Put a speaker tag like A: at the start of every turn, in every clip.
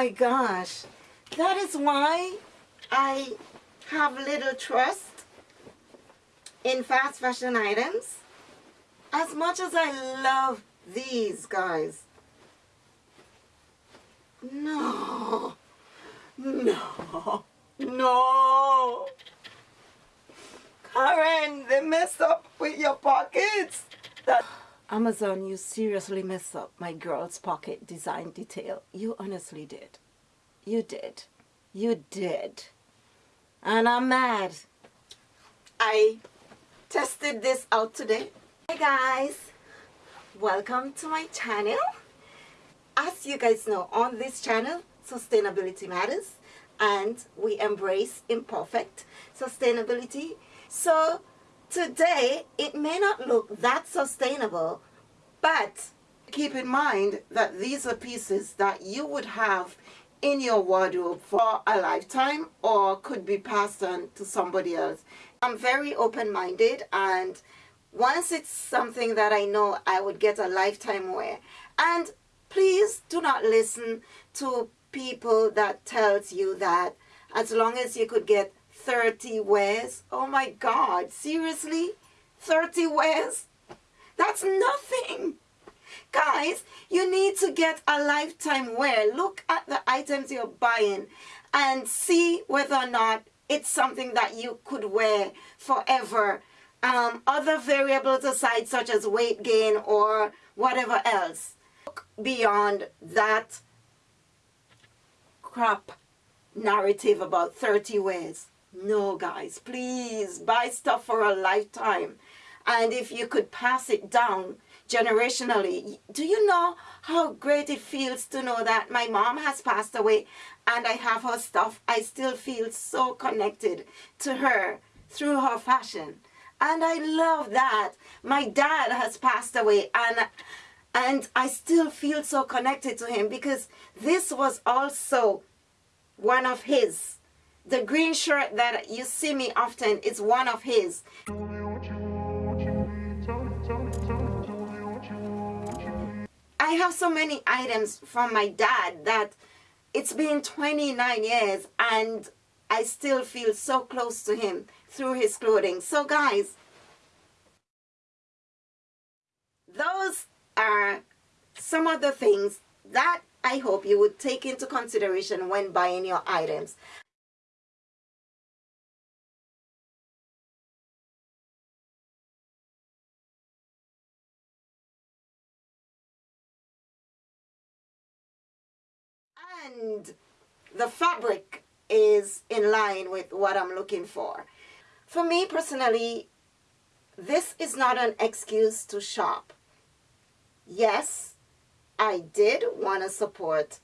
A: My gosh. That is why I have little trust in fast fashion items. As much as I love these guys. No. No. No. Karen, they messed up with your pockets. That Amazon, you seriously messed up my girl's pocket design detail. You honestly did. You did. You did. And I'm mad. I tested this out today. Hey guys, welcome to my channel. As you guys know, on this channel, sustainability matters and we embrace imperfect sustainability. So today, it may not look that sustainable, but keep in mind that these are pieces that you would have in your wardrobe for a lifetime or could be passed on to somebody else. I'm very open-minded and once it's something that I know I would get a lifetime wear. And please do not listen to people that tells you that as long as you could get 30 wears, oh my God, seriously? 30 wears? That's nothing. Guys, you need to get a lifetime wear. Look at the items you're buying and see whether or not it's something that you could wear forever. Um, other variables aside, such as weight gain or whatever else. Look beyond that crap narrative about 30 wears. No, guys, please buy stuff for a lifetime. And if you could pass it down generationally, do you know how great it feels to know that my mom has passed away and I have her stuff? I still feel so connected to her through her fashion. And I love that. My dad has passed away and and I still feel so connected to him because this was also one of his. The green shirt that you see me often is one of his. I have so many items from my dad that it's been 29 years and I still feel so close to him through his clothing. So guys, those are some of the things that I hope you would take into consideration when buying your items. And the fabric is in line with what I'm looking for. For me personally, this is not an excuse to shop. Yes, I did want to support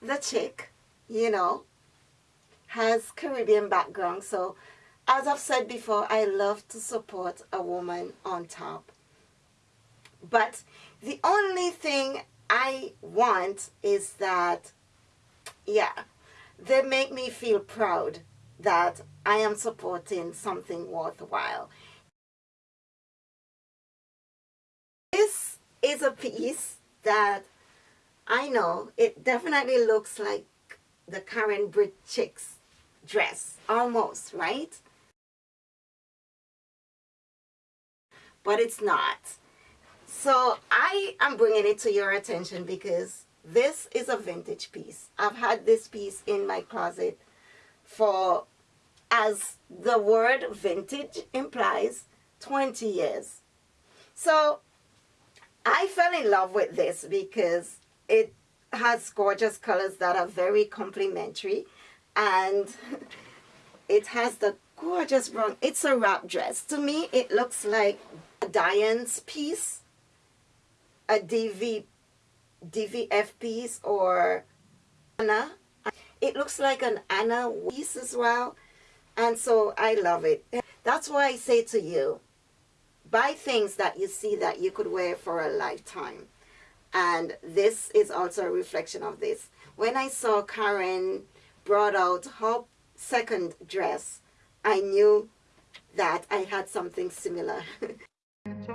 A: the chick, you know, has Caribbean background. So as I've said before, I love to support a woman on top. But the only thing I want is that, yeah, they make me feel proud that I am supporting something worthwhile. This is a piece that I know it definitely looks like the Karen Britt Chick's dress, almost, right? But it's not. So I am bringing it to your attention because this is a vintage piece. I've had this piece in my closet for, as the word vintage implies, 20 years. So I fell in love with this because it has gorgeous colors that are very complementary and it has the gorgeous brown it's a wrap dress to me it looks like a Diane's piece a DV DVF piece or Anna. It looks like an Anna piece as well and so I love it. That's why I say to you buy things that you see that you could wear for a lifetime. And this is also a reflection of this. When I saw Karen brought out her second dress I knew that I had something similar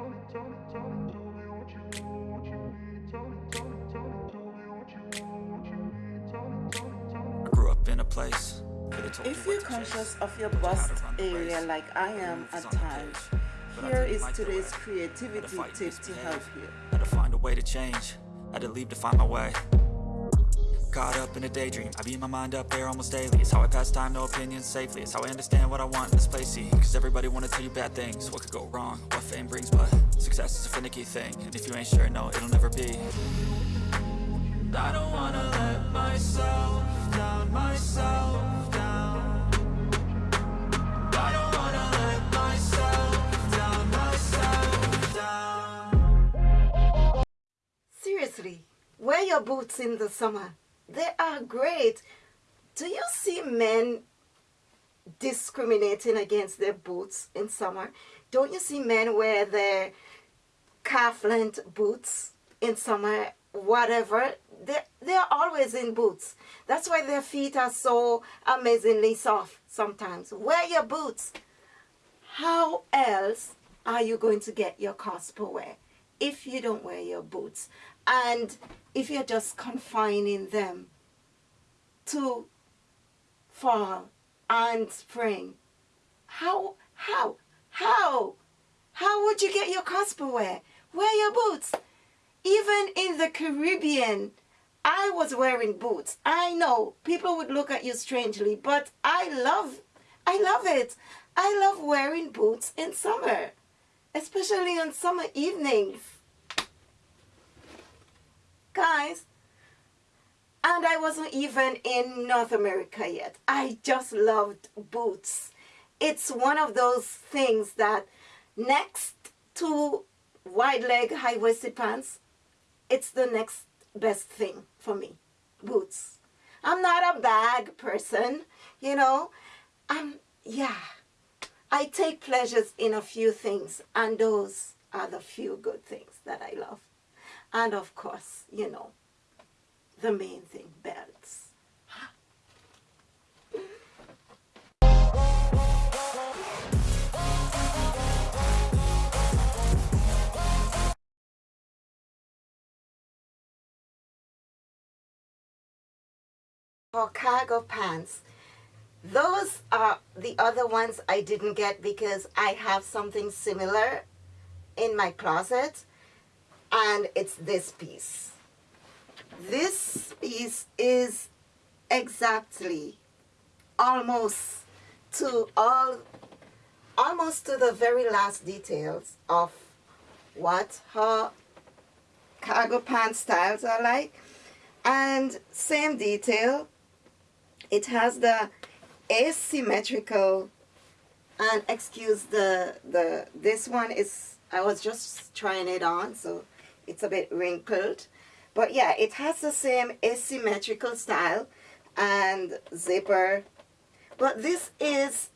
B: place
A: if you're conscious of your bust area like I am at times, here is today's creativity tip to help you.
B: Had to find a way to change, had to leave to find my way. Caught up in a daydream, I beat my mind up there almost daily. It's how I pass time, no opinions safely. It's how I understand what I want in this place, see. Cause everybody wanna tell you bad things. What could go wrong, what fame brings But success is a finicky thing. And if you ain't sure, no, it'll never be. I don't wanna let myself
A: boots in the summer they are great. Do you see men discriminating against their boots in summer? Don't you see men wear their calf length boots in summer, whatever? They're, they're always in boots. That's why their feet are so amazingly soft sometimes. Wear your boots. How else are you going to get your per wear if you don't wear your boots? And if you're just confining them to fall and spring, how, how, how, how would you get your cost per wear? Wear your boots. Even in the Caribbean, I was wearing boots. I know people would look at you strangely, but I love, I love it. I love wearing boots in summer, especially on summer evenings. Guys, and I wasn't even in North America yet. I just loved boots. It's one of those things that next to wide leg high-waisted pants, it's the next best thing for me, boots. I'm not a bag person, you know. I'm, yeah, I take pleasures in a few things and those are the few good things that I love. And of course, you know, the main thing, belts. For cargo pants, those are the other ones I didn't get because I have something similar in my closet and it's this piece. This piece is exactly almost to all almost to the very last details of what her cargo pants styles are like and same detail it has the asymmetrical and excuse the the this one is I was just trying it on so it's a bit wrinkled. But yeah it has the same asymmetrical style and zipper. But this is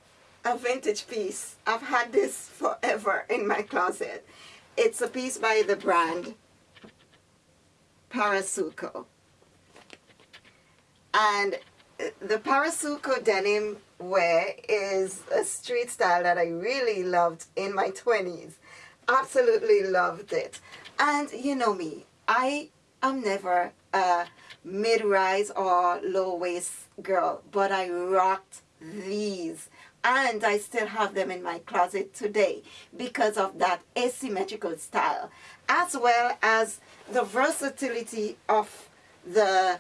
A: a vintage piece. I've had this forever in my closet. It's a piece by the brand Parasuco. And the Parasuco denim wear is a street style that I really loved in my 20s absolutely loved it and you know me, I am never a mid-rise or low-waist girl, but I rocked these and I still have them in my closet today because of that asymmetrical style as well as the versatility of the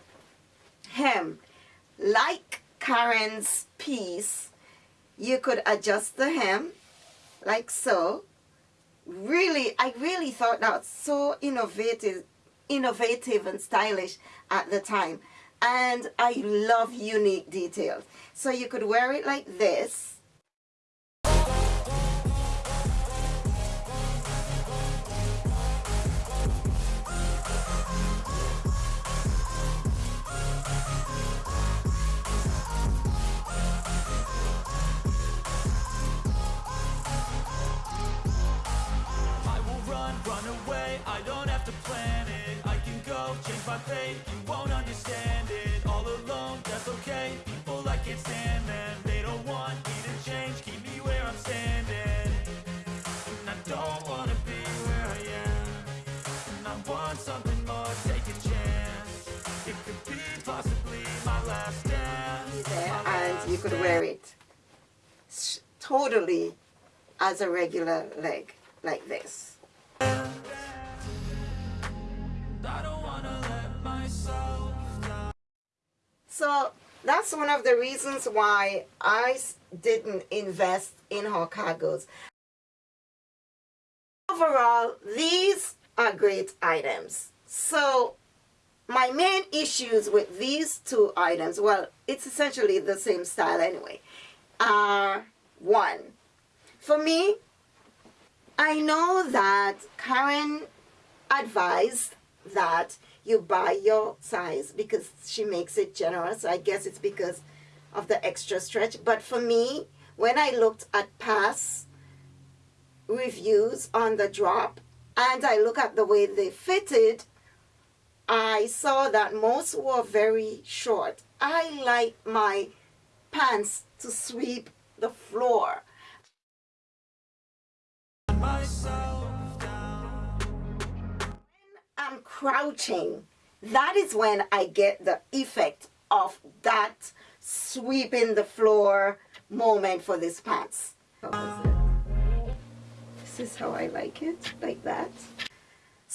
A: hem. Like Karen's piece, you could adjust the hem like so really, I really thought that was so innovative, innovative and stylish at the time. And I love unique details. So you could wear it like this could wear it totally as a regular leg like this. So that's one of the reasons why I didn't invest in her cargos. Overall, these are great items. So my main issues with these two items, well, it's essentially the same style anyway, are one. For me, I know that Karen advised that you buy your size because she makes it generous. I guess it's because of the extra stretch. But for me, when I looked at past reviews on the drop and I look at the way they fitted, I saw that most were very short. I like my pants to sweep the floor. I'm crouching, that is when I get the effect of that sweeping the floor moment for this pants. This is how I like it, like that.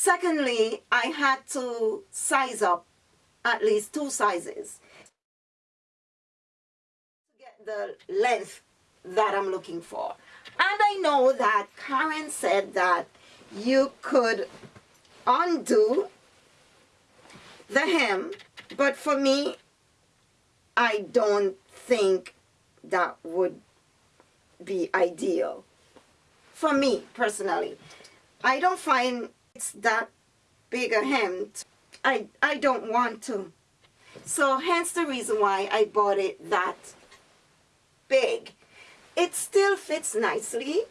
A: Secondly, I had to size up at least two sizes to get the length that I'm looking for. And I know that Karen said that you could undo the hem, but for me, I don't think that would be ideal. For me, personally. I don't find it's that big a hem. I, I don't want to. So hence the reason why I bought it that big. It still fits nicely.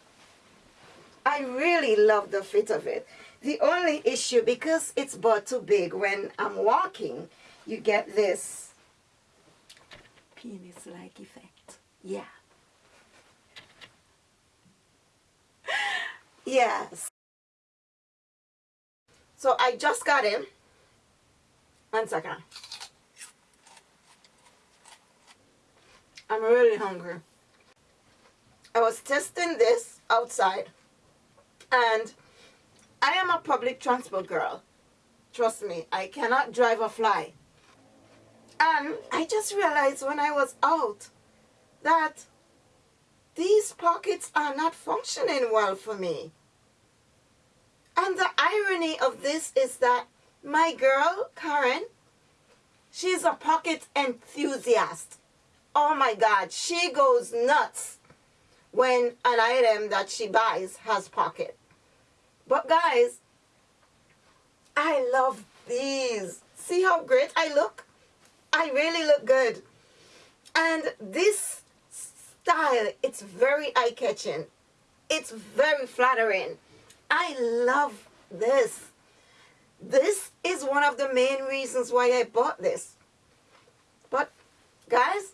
A: I really love the fit of it. The only issue, because it's bought too big, when I'm walking, you get this penis-like effect. Yeah. yes. So I just got in. One second. I'm really hungry. I was testing this outside and I am a public transport girl. Trust me, I cannot drive or fly. And I just realized when I was out that these pockets are not functioning well for me. And the irony of this is that my girl, Karen, she's a pocket enthusiast. Oh my God, she goes nuts when an item that she buys has pocket. But guys, I love these. See how great I look? I really look good. And this style, it's very eye-catching. It's very flattering. I love this. This is one of the main reasons why I bought this. But guys,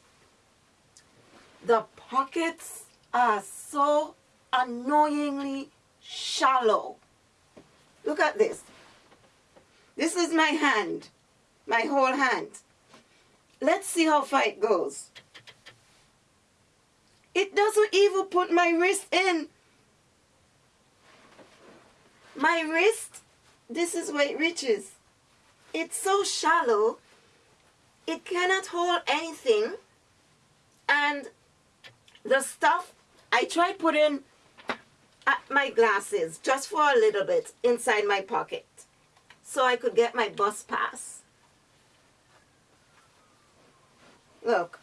A: the pockets are so annoyingly shallow. Look at this. This is my hand, my whole hand. Let's see how far it goes. It doesn't even put my wrist in. My wrist, this is where it reaches. It's so shallow, it cannot hold anything. And the stuff, I tried putting my glasses just for a little bit inside my pocket so I could get my bus pass. Look.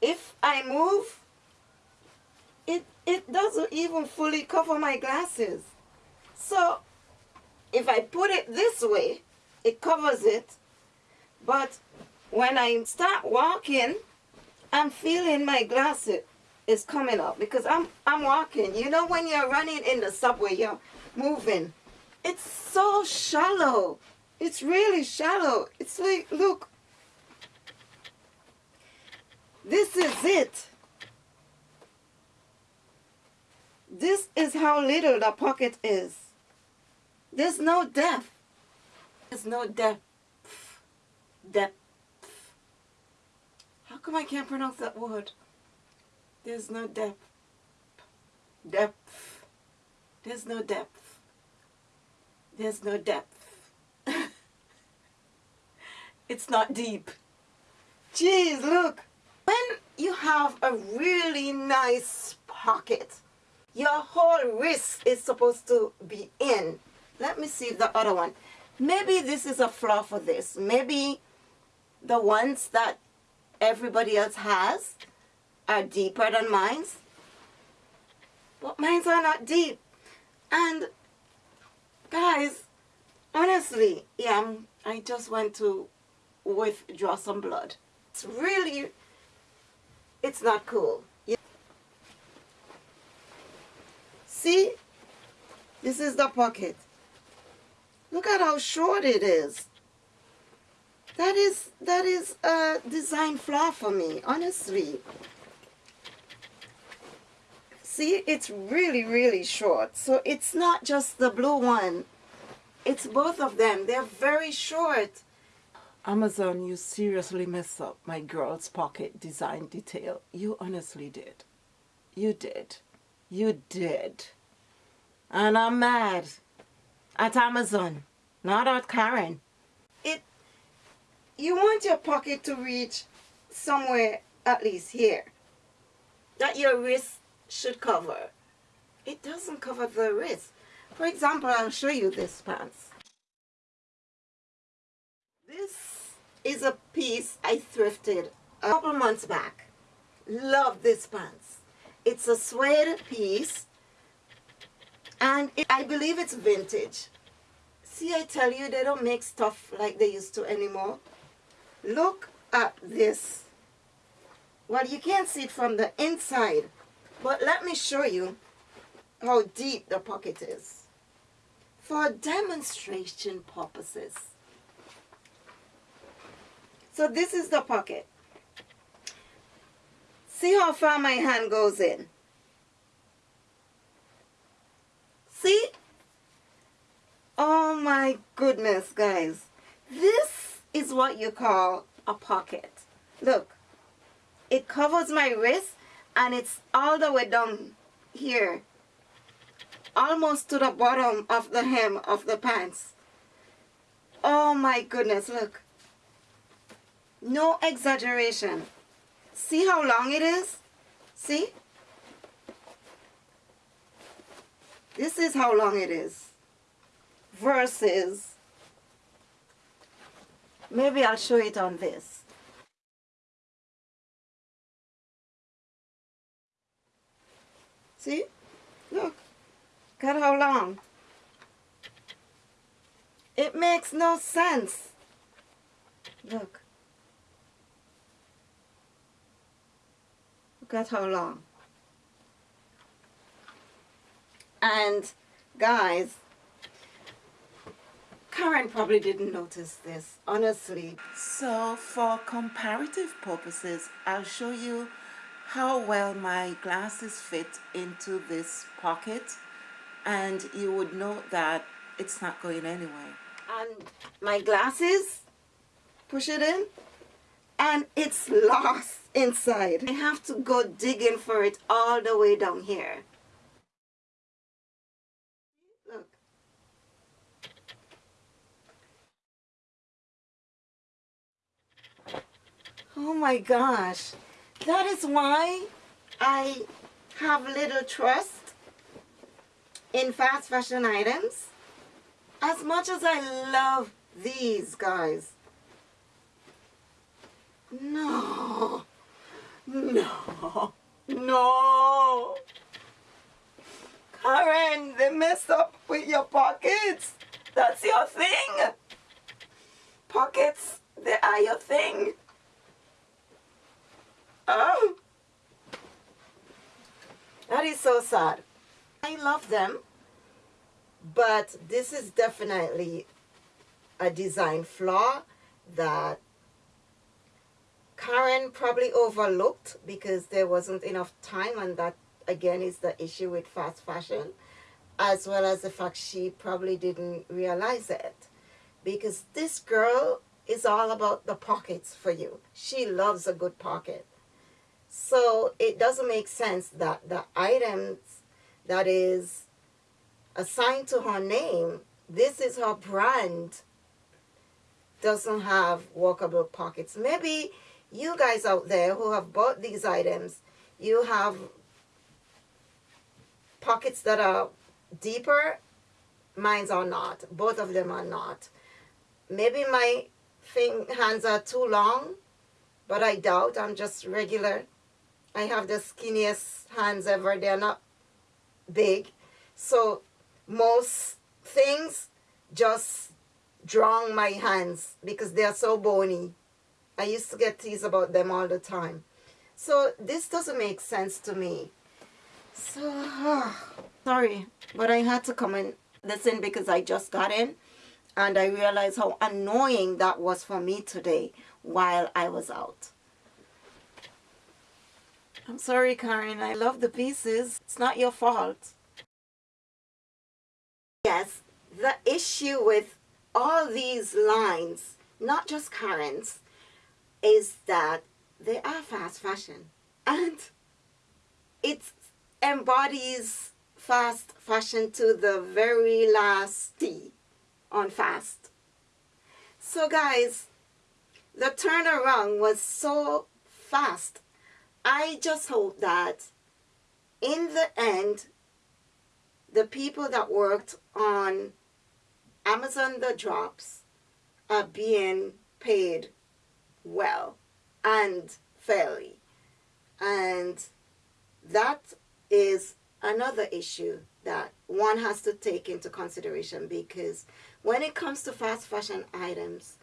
A: If I move, it, it doesn't even fully cover my glasses. So if I put it this way, it covers it. But when I start walking, I'm feeling my glasses is coming up because I'm I'm walking. You know when you're running in the subway, you're moving. It's so shallow. It's really shallow. It's like, look. This is it. This is how little the pocket is. There's no depth. There's no depth. Depth. How come I can't pronounce that word? There's no depth. Depth. There's no depth. There's no depth. it's not deep. Jeez, look. When you have a really nice pocket, your whole wrist is supposed to be in. Let me see the other one. Maybe this is a flaw for this. Maybe the ones that everybody else has are deeper than mine's. But mine's are not deep. And guys, honestly, yeah, I'm, I just went to withdraw some blood. It's really, it's not cool. See, this is the pocket. Look at how short it is. That is, that is a design flaw for me, honestly. See, it's really, really short. So it's not just the blue one. It's both of them. They're very short. Amazon, you seriously messed up my girl's pocket design detail. You honestly did. You did. You did. And I'm mad at Amazon, not at Karen. It, you want your pocket to reach somewhere at least here. That your wrist should cover. It doesn't cover the wrist. For example, I'll show you this pants. This is a piece I thrifted a couple months back. Love this pants. It's a suede piece and it, I believe it's vintage. See, I tell you, they don't make stuff like they used to anymore. Look at this. Well, you can't see it from the inside, but let me show you how deep the pocket is for demonstration purposes. So this is the pocket. See how far my hand goes in. See? Oh my goodness, guys. This is what you call a pocket. Look, it covers my wrist and it's all the way down here. Almost to the bottom of the hem of the pants. Oh my goodness, look. No exaggeration. See how long it is? See? This is how long it is. Versus, maybe I'll show it on this. See? Look. At how long. It makes no sense. Look. At how long. And guys, Karen probably didn't notice this, honestly. So for comparative purposes, I'll show you how well my glasses fit into this pocket and you would know that it's not going anywhere. And my glasses, push it in, and it's lost inside. I have to go digging for it all the way down here. Look. Oh my gosh. That is why I have little trust in fast fashion items. As much as I love these guys. No. No. No. Karen, they messed up with your pockets. That's your thing. Pockets, they are your thing. Oh. That is so sad. I love them, but this is definitely a design flaw that Karen probably overlooked because there wasn't enough time and that again is the issue with fast fashion as well as the fact she probably didn't realize it because this girl is all about the pockets for you. She loves a good pocket. So it doesn't make sense that the items that is assigned to her name, this is her brand, doesn't have walkable pockets. Maybe you guys out there who have bought these items, you have pockets that are deeper. Mine's are not. Both of them are not. Maybe my thing hands are too long, but I doubt. I'm just regular. I have the skinniest hands ever. They're not big. So most things just drown my hands because they are so bony. I used to get teased about them all the time. So this doesn't make sense to me. So, uh, sorry, but I had to come this in because I just got in and I realized how annoying that was for me today while I was out. I'm sorry, Karen. I love the pieces. It's not your fault. Yes, the issue with all these lines, not just Karen's, is that they are fast fashion. And it embodies fast fashion to the very last T on fast. So guys, the turnaround was so fast. I just hope that in the end, the people that worked on Amazon The Drops are being paid well and fairly. And that is another issue that one has to take into consideration because when it comes to fast fashion items,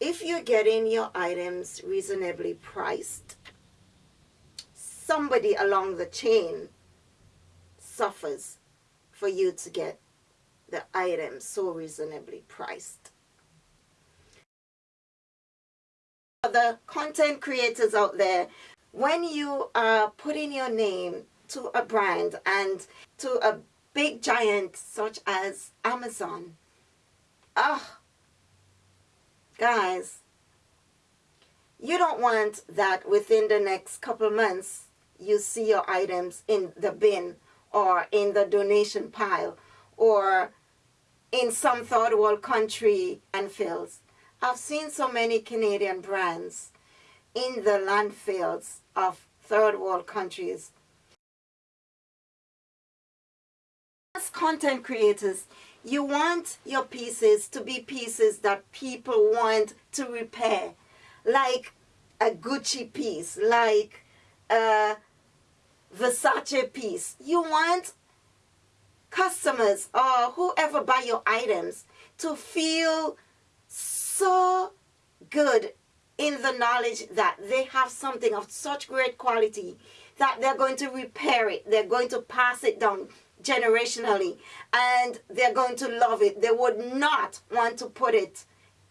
A: if you're getting your items reasonably priced, somebody along the chain suffers for you to get the items so reasonably priced. The content creators out there, when you are putting your name to a brand and to a big giant such as Amazon, ah, guys, you don't want that within the next couple months you see your items in the bin or in the donation pile or in some third world country and landfills. I've seen so many Canadian brands in the landfills of third world countries. As content creators, you want your pieces to be pieces that people want to repair, like a Gucci piece, like a Versace piece. You want customers or whoever buy your items to feel good in the knowledge that they have something of such great quality that they're going to repair it, they're going to pass it down generationally, and they're going to love it. They would not want to put it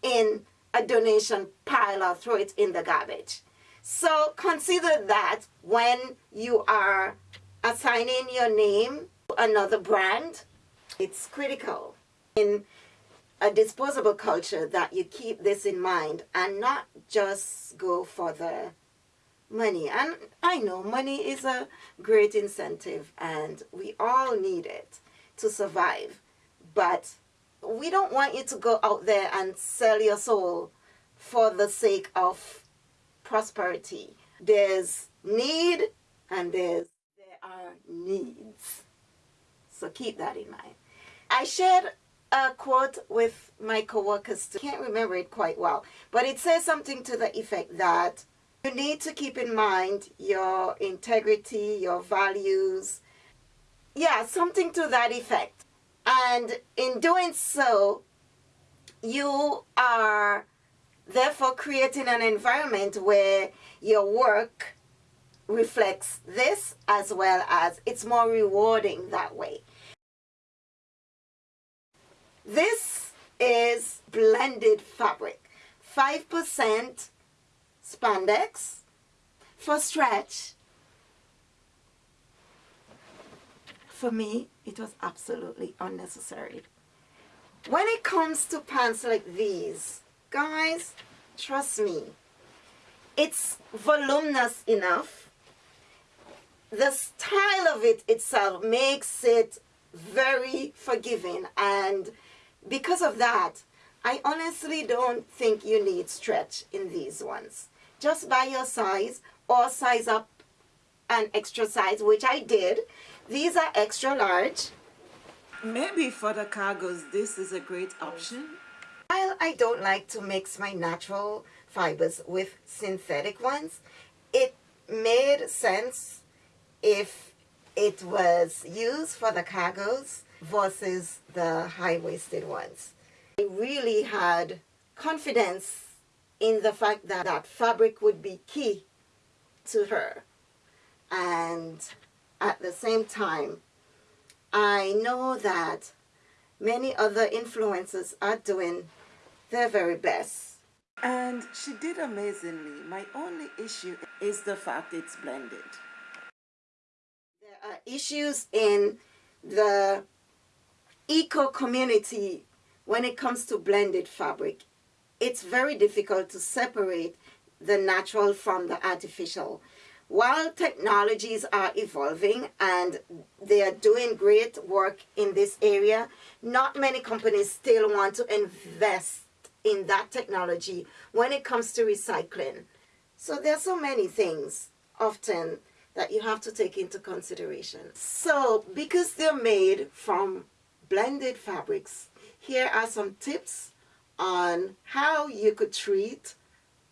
A: in a donation pile or throw it in the garbage. So consider that when you are assigning your name to another brand, it's critical in a disposable culture that you keep this in mind and not just go for the money. And I know money is a great incentive and we all need it to survive. But we don't want you to go out there and sell your soul for the sake of prosperity. There's need and there's there are needs. So keep that in mind. I shared a quote with my coworkers. I can't remember it quite well, but it says something to the effect that you need to keep in mind your integrity, your values. Yeah, something to that effect. And in doing so, you are therefore creating an environment where your work reflects this as well as it's more rewarding that way. This is blended fabric. 5% spandex for stretch. For me, it was absolutely unnecessary. When it comes to pants like these, guys, trust me, it's voluminous enough. The style of it itself makes it very forgiving and because of that, I honestly don't think you need stretch in these ones. Just buy your size or size up an extra size, which I did. These are extra large.
C: Maybe for the cargos, this is a great option.
A: While I don't like to mix my natural fibers with synthetic ones, it made sense if it was used for the cargos versus the high-waisted ones. I really had confidence in the fact that that fabric would be key to her. And at the same time, I know that many other influencers are doing their very best.
C: And she did amazingly. My only issue is the fact it's blended.
A: There are issues in the eco community when it comes to blended fabric. It's very difficult to separate the natural from the artificial. While technologies are evolving and they are doing great work in this area, not many companies still want to invest in that technology when it comes to recycling. So there are so many things often that you have to take into consideration. So because they're made from blended fabrics, here are some tips on how you could treat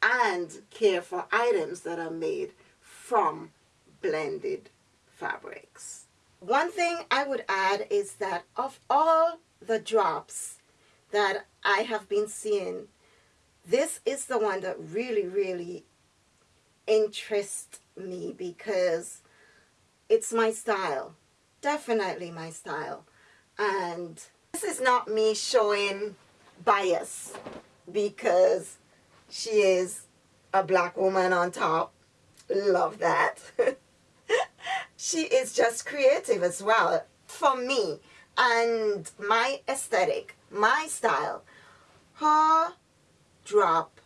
A: and care for items that are made from blended fabrics. One thing I would add is that of all the drops that I have been seeing, this is the one that really, really interests me because it's my style. Definitely my style. And this is not me showing bias because she is a black woman on top. Love that. she is just creative as well for me and my aesthetic, my style. Her drop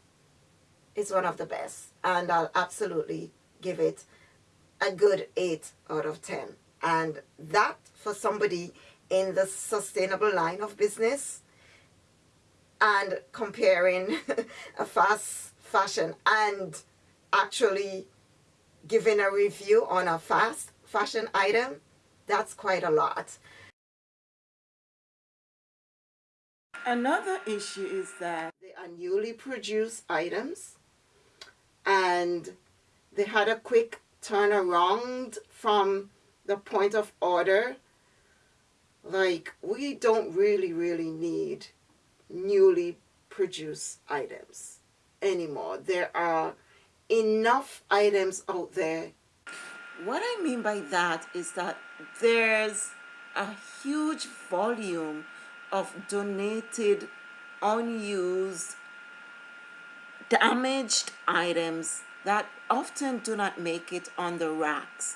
A: is one of the best and I'll absolutely give it a good 8 out of 10. And that for somebody in the sustainable line of business and comparing a fast fashion and actually giving a review on a fast fashion item, that's quite a lot.
C: Another issue is that
A: they are newly produced items and they had a quick turnaround from the point of order like we don't really really need newly produced items anymore. There are enough items out there.
C: What I mean by that is that there's a huge volume of donated unused damaged items that often do not make it on the racks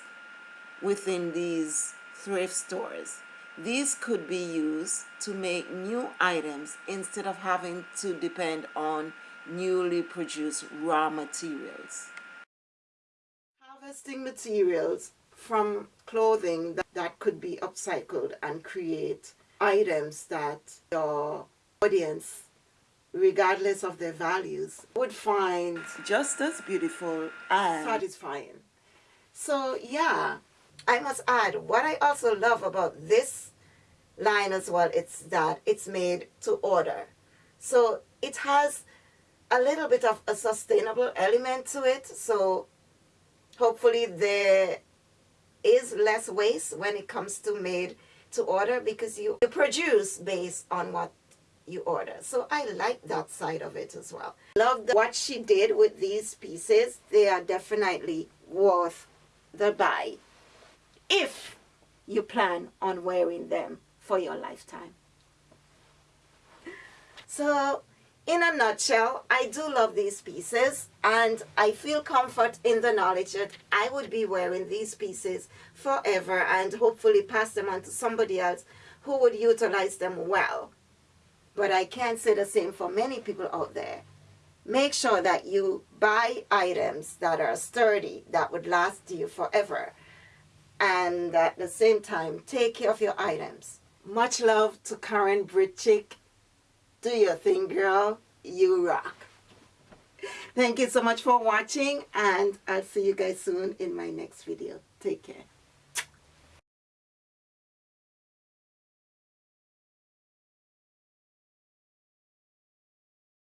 C: within these thrift stores these could be used to make new items instead of having to depend on newly produced raw materials.
A: Harvesting materials from clothing that, that could be upcycled and create items that your audience regardless of their values would find
C: just as beautiful and
A: satisfying so yeah I must add, what I also love about this line as well, it's that it's made to order. So it has a little bit of a sustainable element to it. So hopefully there is less waste when it comes to made to order because you, produce based on what you order. So I like that side of it as well. Love the, what she did with these pieces. They are definitely worth the buy if you plan on wearing them for your lifetime. So in a nutshell, I do love these pieces and I feel comfort in the knowledge that I would be wearing these pieces forever and hopefully pass them on to somebody else who would utilize them well. but I can't say the same for many people out there. Make sure that you buy items that are sturdy, that would last you forever. And at the same time, take care of your items. Much love to Karen Britchick. Do your thing, girl. You rock. Thank you so much for watching, and I'll see you guys soon in my next video. Take care.